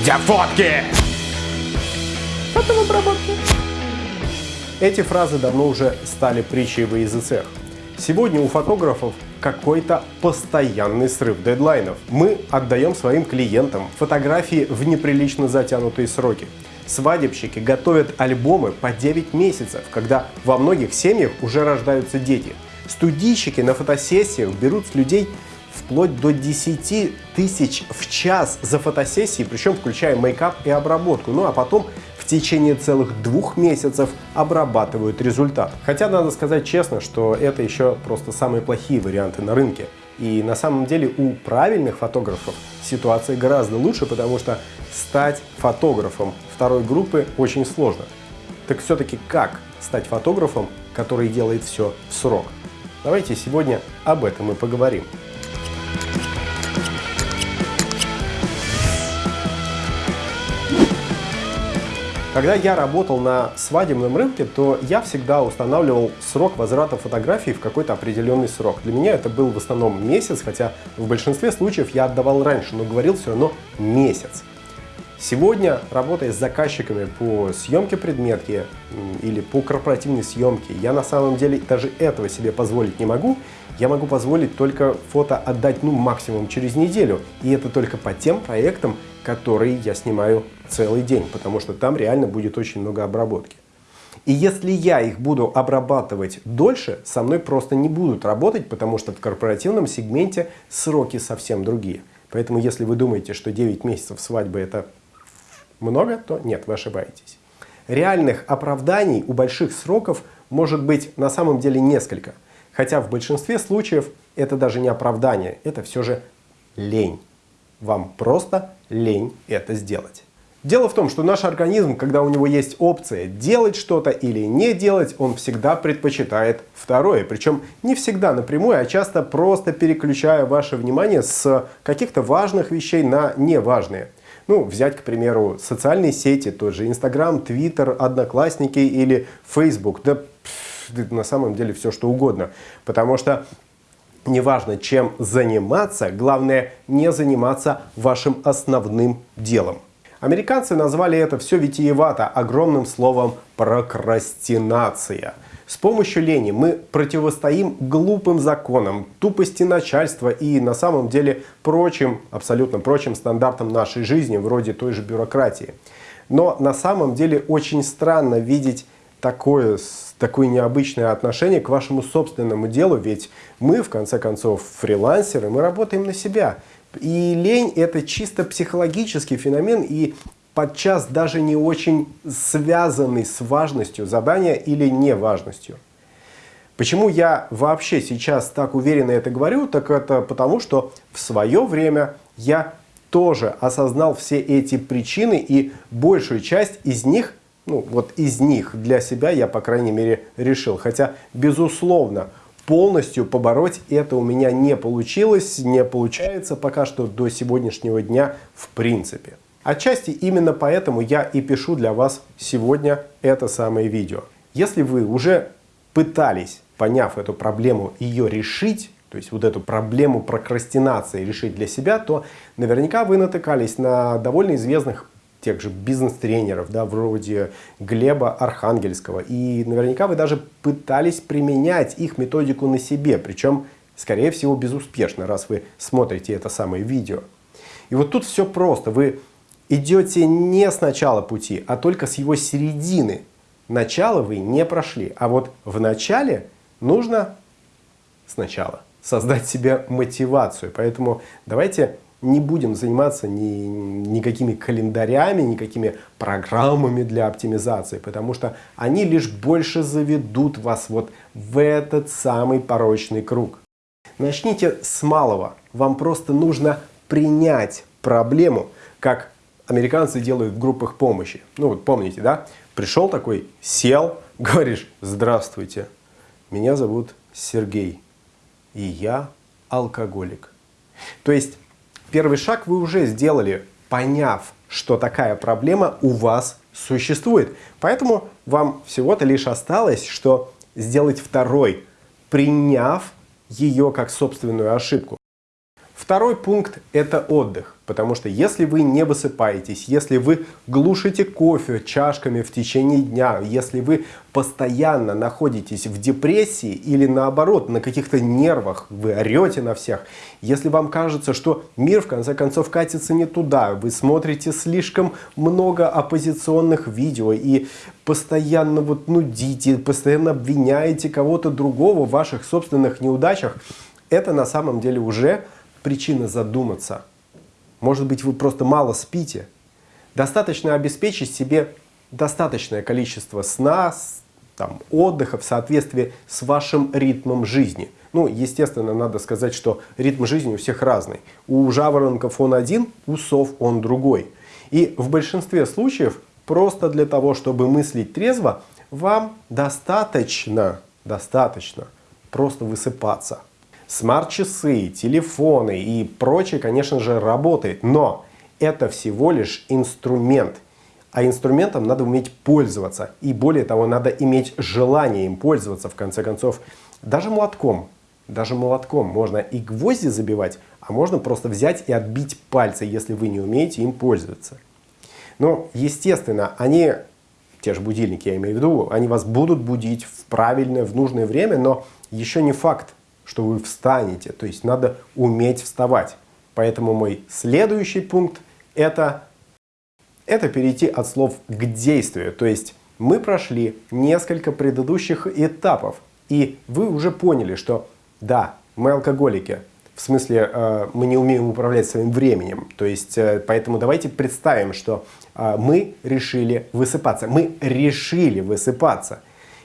Где фотки? Фотообработки. Эти фразы давно уже стали притчей во языцах. Сегодня у фотографов какой-то постоянный срыв дедлайнов. Мы отдаем своим клиентам фотографии в неприлично затянутые сроки. Свадебщики готовят альбомы по 9 месяцев, когда во многих семьях уже рождаются дети. Студийщики на фотосессиях берут с людей вплоть до 10 тысяч в час за фотосессии, причем включая мейкап и обработку. Ну а потом в течение целых двух месяцев обрабатывают результат. Хотя надо сказать честно, что это еще просто самые плохие варианты на рынке. И на самом деле у правильных фотографов ситуация гораздо лучше, потому что стать фотографом второй группы очень сложно. Так все-таки как стать фотографом, который делает все в срок? Давайте сегодня об этом и поговорим. Когда я работал на свадебном рынке, то я всегда устанавливал срок возврата фотографий в какой-то определенный срок. Для меня это был в основном месяц, хотя в большинстве случаев я отдавал раньше, но говорил все равно месяц. Сегодня, работая с заказчиками по съемке предметки или по корпоративной съемке, я на самом деле даже этого себе позволить не могу. Я могу позволить только фото отдать ну максимум через неделю. И это только по тем проектам, которые я снимаю целый день, потому что там реально будет очень много обработки. И если я их буду обрабатывать дольше, со мной просто не будут работать, потому что в корпоративном сегменте сроки совсем другие. Поэтому если вы думаете, что 9 месяцев свадьбы это много, то нет, вы ошибаетесь. Реальных оправданий у больших сроков может быть на самом деле несколько. Хотя в большинстве случаев это даже не оправдание, это все же лень. Вам просто лень это сделать. Дело в том, что наш организм, когда у него есть опция делать что-то или не делать, он всегда предпочитает второе. Причем не всегда напрямую, а часто просто переключая ваше внимание с каких-то важных вещей на неважные. Ну, взять, к примеру, социальные сети, тот же Инстаграм, Твиттер, Одноклассники или Фейсбук. Да на самом деле все что угодно. Потому что неважно чем заниматься, главное не заниматься вашим основным делом. Американцы назвали это все витиевато огромным словом прокрастинация. С помощью лени мы противостоим глупым законам, тупости начальства и на самом деле прочим, абсолютно прочим стандартам нашей жизни, вроде той же бюрократии. Но на самом деле очень странно видеть такое, такое необычное отношение к вашему собственному делу, ведь мы, в конце концов, фрилансеры, мы работаем на себя. И лень – это чисто психологический феномен и подчас даже не очень связанный с важностью задания или неважностью. Почему я вообще сейчас так уверенно это говорю, так это потому, что в свое время я тоже осознал все эти причины и большую часть из них ну, вот из них для себя я, по крайней мере, решил. Хотя, безусловно, полностью побороть это у меня не получилось, не получается пока что до сегодняшнего дня в принципе. Отчасти именно поэтому я и пишу для вас сегодня это самое видео. Если вы уже пытались, поняв эту проблему, ее решить, то есть вот эту проблему прокрастинации решить для себя, то наверняка вы натыкались на довольно известных тех же бизнес-тренеров, да, вроде Глеба Архангельского. И наверняка вы даже пытались применять их методику на себе, причем, скорее всего, безуспешно, раз вы смотрите это самое видео. И вот тут все просто. Вы идете не с начала пути, а только с его середины. Начало вы не прошли, а вот в начале нужно сначала создать себе мотивацию. Поэтому давайте не будем заниматься ни, никакими календарями, никакими программами для оптимизации, потому что они лишь больше заведут вас вот в этот самый порочный круг. Начните с малого. Вам просто нужно принять проблему, как американцы делают в группах помощи. Ну вот помните, да? Пришел такой, сел, говоришь, здравствуйте, меня зовут Сергей, и я алкоголик. То есть Первый шаг вы уже сделали, поняв, что такая проблема у вас существует. Поэтому вам всего-то лишь осталось, что сделать второй, приняв ее как собственную ошибку. Второй пункт – это отдых. Потому что если вы не высыпаетесь, если вы глушите кофе чашками в течение дня, если вы постоянно находитесь в депрессии или наоборот на каких-то нервах, вы орете на всех, если вам кажется, что мир в конце концов катится не туда, вы смотрите слишком много оппозиционных видео и постоянно вот нудите, постоянно обвиняете кого-то другого в ваших собственных неудачах, это на самом деле уже причина задуматься. Может быть, вы просто мало спите. Достаточно обеспечить себе достаточное количество сна, там, отдыха в соответствии с вашим ритмом жизни. Ну, естественно, надо сказать, что ритм жизни у всех разный. У жаворонков он один, у сов он другой. И в большинстве случаев просто для того, чтобы мыслить трезво, вам достаточно, достаточно просто высыпаться. Смарт-часы, телефоны и прочее, конечно же, работает, но это всего лишь инструмент. А инструментом надо уметь пользоваться. И более того, надо иметь желание им пользоваться, в конце концов. Даже молотком. Даже молотком можно и гвозди забивать, а можно просто взять и отбить пальцы, если вы не умеете им пользоваться. Но, естественно, они, те же будильники я имею в виду, они вас будут будить в правильное, в нужное время, но еще не факт, что вы встанете. То есть надо уметь вставать. Поэтому мой следующий пункт это, это перейти от слов к действию. То есть мы прошли несколько предыдущих этапов. И вы уже поняли, что да, мы алкоголики. В смысле, э, мы не умеем управлять своим временем. То есть, э, поэтому давайте представим, что э, мы решили высыпаться. Мы решили высыпаться.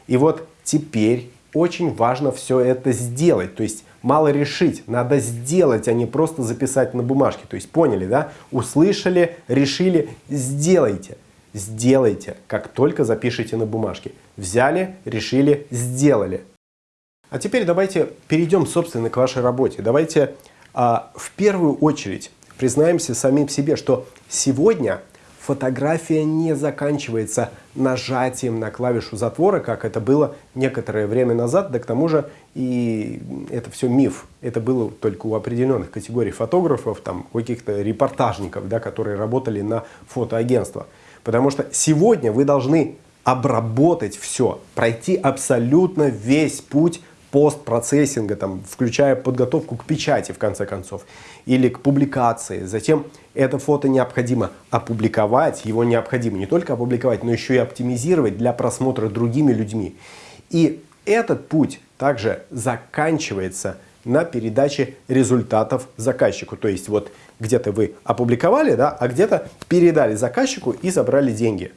И вот теперь очень важно все это сделать. То есть мало решить, надо сделать, а не просто записать на бумажке. То есть поняли, да? Услышали, решили, сделайте. Сделайте, как только запишите на бумажке. Взяли, решили, сделали. А теперь давайте перейдем, собственно, к вашей работе. Давайте а, в первую очередь признаемся самим себе, что сегодня фотография не заканчивается нажатием на клавишу затвора, как это было некоторое время назад, да к тому же и это все миф. Это было только у определенных категорий фотографов, там, каких-то репортажников, да, которые работали на фотоагентство. Потому что сегодня вы должны обработать все, пройти абсолютно весь путь постпроцессинга, там, включая подготовку к печати, в конце концов, или к публикации. Затем это фото необходимо опубликовать, его необходимо не только опубликовать, но еще и оптимизировать для просмотра другими людьми. И этот путь также заканчивается на передаче результатов заказчику. То есть вот где-то вы опубликовали, да, а где-то передали заказчику и забрали деньги.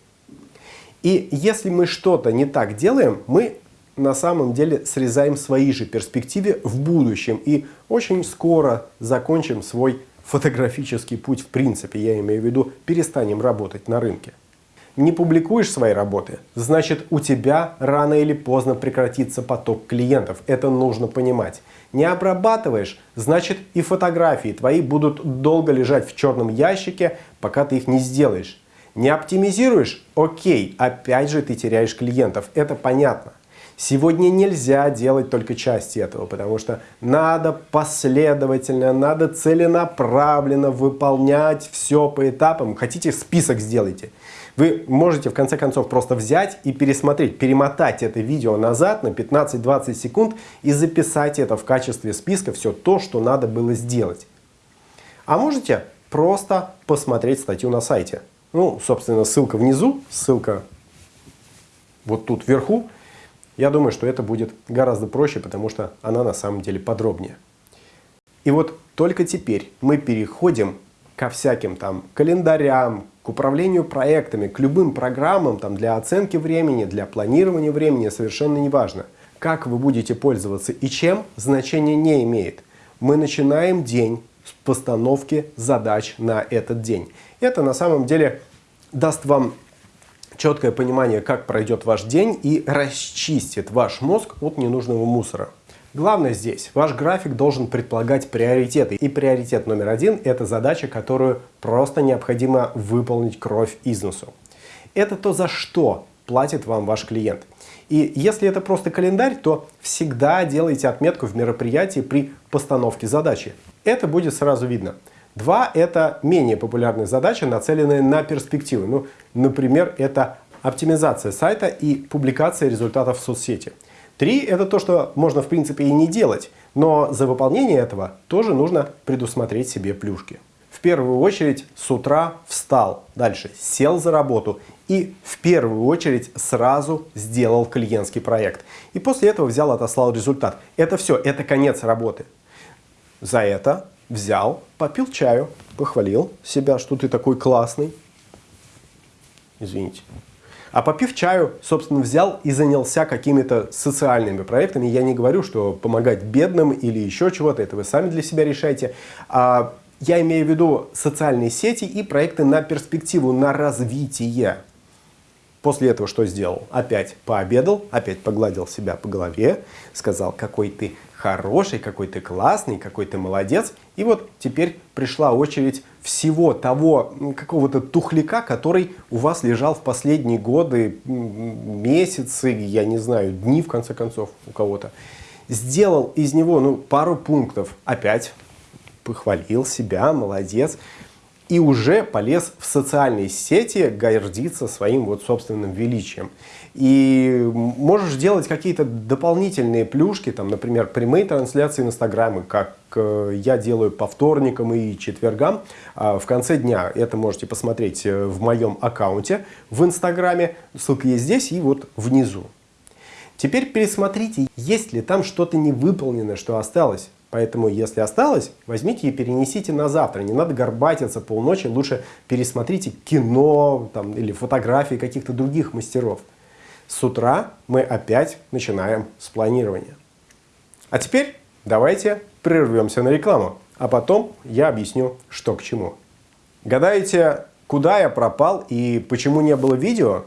И если мы что-то не так делаем, мы на самом деле срезаем свои же перспективы в будущем и очень скоро закончим свой фотографический путь в принципе, я имею в виду, перестанем работать на рынке. Не публикуешь свои работы, значит у тебя рано или поздно прекратится поток клиентов, это нужно понимать. Не обрабатываешь, значит и фотографии твои будут долго лежать в черном ящике, пока ты их не сделаешь. Не оптимизируешь? Окей, опять же ты теряешь клиентов, это понятно. Сегодня нельзя делать только части этого, потому что надо последовательно, надо целенаправленно выполнять все по этапам. Хотите, список сделайте. Вы можете в конце концов просто взять и пересмотреть, перемотать это видео назад на 15-20 секунд и записать это в качестве списка все то, что надо было сделать. А можете просто посмотреть статью на сайте. Ну, собственно, ссылка внизу, ссылка вот тут вверху. Я думаю, что это будет гораздо проще, потому что она на самом деле подробнее. И вот только теперь мы переходим ко всяким там календарям, к управлению проектами, к любым программам там, для оценки времени, для планирования времени, совершенно неважно. Как вы будете пользоваться и чем, значения не имеет. Мы начинаем день с постановки задач на этот день. Это на самом деле даст вам четкое понимание, как пройдет ваш день и расчистит ваш мозг от ненужного мусора. Главное здесь, ваш график должен предполагать приоритеты. И приоритет номер один – это задача, которую просто необходимо выполнить кровь из носу. Это то, за что платит вам ваш клиент. И если это просто календарь, то всегда делайте отметку в мероприятии при постановке задачи. Это будет сразу видно. Два – это менее популярные задачи, нацеленные на перспективы. Ну, например, это оптимизация сайта и публикация результатов в соцсети. Три – это то, что можно в принципе и не делать, но за выполнение этого тоже нужно предусмотреть себе плюшки. В первую очередь с утра встал, дальше сел за работу и в первую очередь сразу сделал клиентский проект. И после этого взял, отослал результат. Это все, это конец работы. За это взял, попил чаю, похвалил себя, что ты такой классный. Извините. А попив чаю, собственно, взял и занялся какими-то социальными проектами. Я не говорю, что помогать бедным или еще чего-то, это вы сами для себя решайте. А я имею в виду социальные сети и проекты на перспективу, на развитие. После этого что сделал? Опять пообедал, опять погладил себя по голове, сказал, какой ты хороший, какой ты классный, какой ты молодец. И вот теперь пришла очередь всего того какого-то тухляка, который у вас лежал в последние годы, месяцы, я не знаю, дни в конце концов у кого-то. Сделал из него ну, пару пунктов. Опять похвалил себя, молодец и уже полез в социальные сети гордиться своим вот собственным величием. И можешь делать какие-то дополнительные плюшки, там, например, прямые трансляции в Инстаграме, как э, я делаю по вторникам и четвергам. А в конце дня это можете посмотреть э, в моем аккаунте в Инстаграме. Ссылка есть здесь и вот внизу. Теперь пересмотрите, есть ли там что-то невыполненное, что осталось. Поэтому, если осталось, возьмите и перенесите на завтра. Не надо горбатиться полночи, лучше пересмотрите кино там, или фотографии каких-то других мастеров. С утра мы опять начинаем с планирования. А теперь давайте прервемся на рекламу, а потом я объясню, что к чему. Гадаете, куда я пропал и почему не было видео?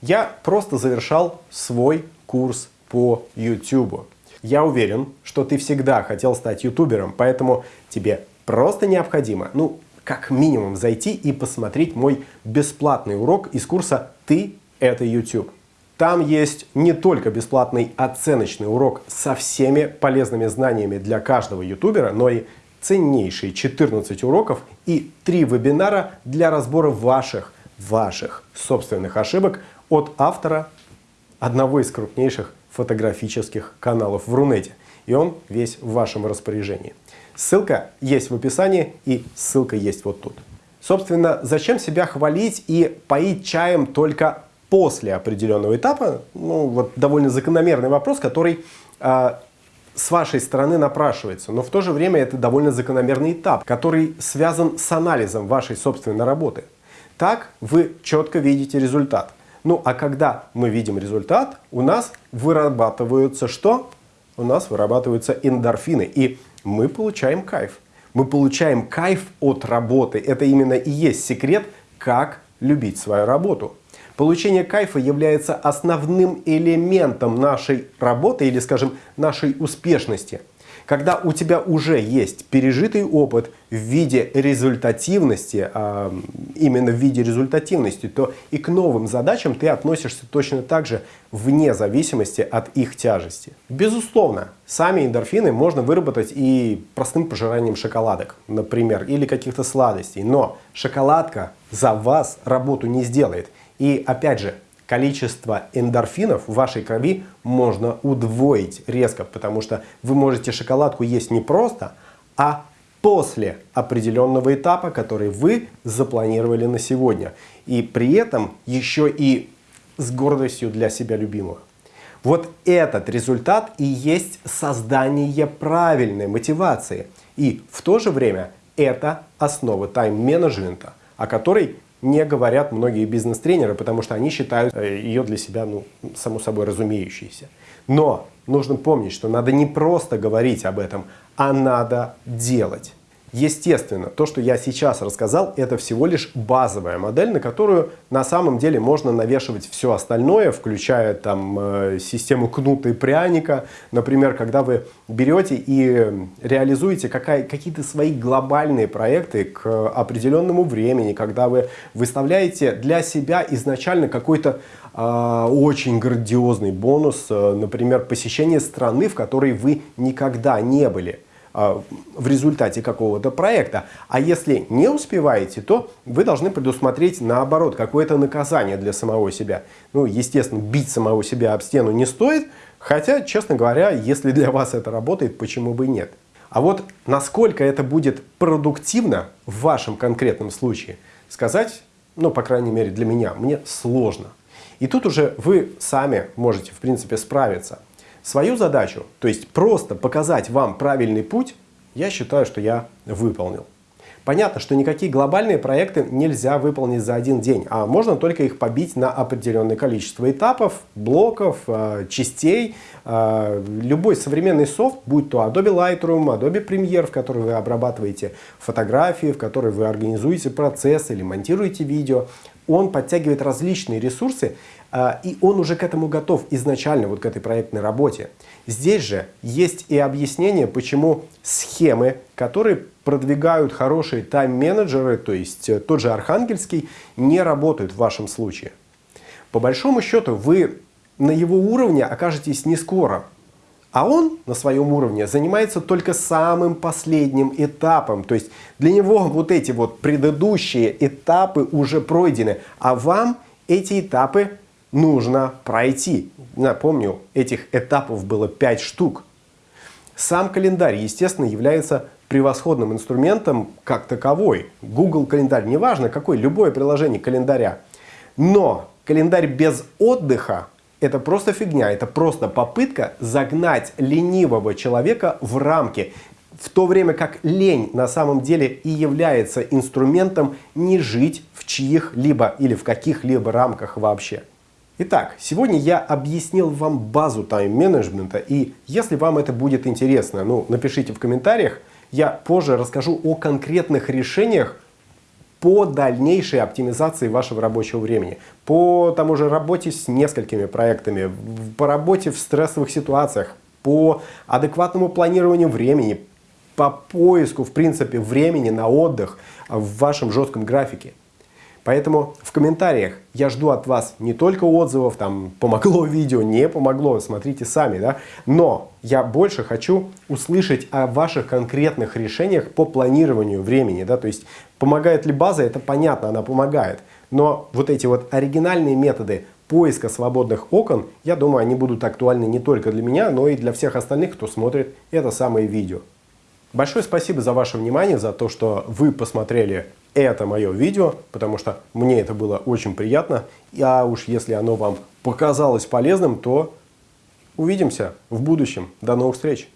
Я просто завершал свой курс по YouTube. Я уверен, что ты всегда хотел стать ютубером, поэтому тебе просто необходимо, ну, как минимум зайти и посмотреть мой бесплатный урок из курса «Ты – это YouTube». Там есть не только бесплатный оценочный урок со всеми полезными знаниями для каждого ютубера, но и ценнейшие 14 уроков и 3 вебинара для разбора ваших, ваших собственных ошибок от автора одного из крупнейших фотографических каналов в Рунете. И он весь в вашем распоряжении. Ссылка есть в описании и ссылка есть вот тут. Собственно, зачем себя хвалить и поить чаем только после определенного этапа? Ну, вот довольно закономерный вопрос, который э, с вашей стороны напрашивается. Но в то же время это довольно закономерный этап, который связан с анализом вашей собственной работы. Так вы четко видите результат. Ну а когда мы видим результат, у нас вырабатываются что? У нас вырабатываются эндорфины, и мы получаем кайф. Мы получаем кайф от работы. Это именно и есть секрет, как любить свою работу. Получение кайфа является основным элементом нашей работы или, скажем, нашей успешности – когда у тебя уже есть пережитый опыт в виде результативности, а, именно в виде результативности, то и к новым задачам ты относишься точно так же вне зависимости от их тяжести. Безусловно, сами эндорфины можно выработать и простым пожиранием шоколадок, например, или каких-то сладостей. Но шоколадка за вас работу не сделает. И опять же, количество эндорфинов в вашей крови можно удвоить резко, потому что вы можете шоколадку есть не просто, а после определенного этапа, который вы запланировали на сегодня. И при этом еще и с гордостью для себя любимого. Вот этот результат и есть создание правильной мотивации. И в то же время это основа тайм-менеджмента, о которой не говорят многие бизнес-тренеры, потому что они считают э, ее для себя, ну, само собой разумеющейся. Но нужно помнить, что надо не просто говорить об этом, а надо делать. Естественно, то, что я сейчас рассказал, это всего лишь базовая модель, на которую на самом деле можно навешивать все остальное, включая там э, систему кнута и пряника. Например, когда вы берете и реализуете какие-то свои глобальные проекты к определенному времени, когда вы выставляете для себя изначально какой-то э, очень грандиозный бонус, э, например, посещение страны, в которой вы никогда не были – а, в результате какого-то проекта. А если не успеваете, то вы должны предусмотреть наоборот какое-то наказание для самого себя. Ну, естественно, бить самого себя об стену не стоит, хотя, честно говоря, если для вас это работает, почему бы и нет. А вот насколько это будет продуктивно в вашем конкретном случае, сказать, ну, по крайней мере для меня, мне сложно. И тут уже вы сами можете, в принципе, справиться. Свою задачу, то есть просто показать вам правильный путь, я считаю, что я выполнил. Понятно, что никакие глобальные проекты нельзя выполнить за один день, а можно только их побить на определенное количество этапов, блоков, э, частей. Э, любой современный софт, будь то Adobe Lightroom, Adobe Premiere, в который вы обрабатываете фотографии, в который вы организуете процесс или монтируете видео, он подтягивает различные ресурсы, и он уже к этому готов изначально, вот к этой проектной работе. Здесь же есть и объяснение, почему схемы, которые продвигают хорошие тайм-менеджеры, то есть э, тот же Архангельский, не работают в вашем случае. По большому счету вы на его уровне окажетесь не скоро, а он на своем уровне занимается только самым последним этапом. То есть для него вот эти вот предыдущие этапы уже пройдены, а вам эти этапы нужно пройти. Напомню, этих этапов было 5 штук. Сам календарь, естественно, является превосходным инструментом как таковой. Google календарь, неважно какой, любое приложение календаря. Но календарь без отдыха – это просто фигня, это просто попытка загнать ленивого человека в рамки, в то время как лень на самом деле и является инструментом не жить в чьих-либо или в каких-либо рамках вообще. Итак, сегодня я объяснил вам базу тайм-менеджмента, и если вам это будет интересно, ну, напишите в комментариях, я позже расскажу о конкретных решениях по дальнейшей оптимизации вашего рабочего времени, по тому же работе с несколькими проектами, по работе в стрессовых ситуациях, по адекватному планированию времени, по поиску, в принципе, времени на отдых в вашем жестком графике. Поэтому в комментариях я жду от вас не только отзывов, там, помогло видео, не помогло, смотрите сами, да, но я больше хочу услышать о ваших конкретных решениях по планированию времени, да, то есть помогает ли база, это понятно, она помогает, но вот эти вот оригинальные методы поиска свободных окон, я думаю, они будут актуальны не только для меня, но и для всех остальных, кто смотрит это самое видео. Большое спасибо за ваше внимание, за то, что вы посмотрели это мое видео, потому что мне это было очень приятно. А уж если оно вам показалось полезным, то увидимся в будущем. До новых встреч!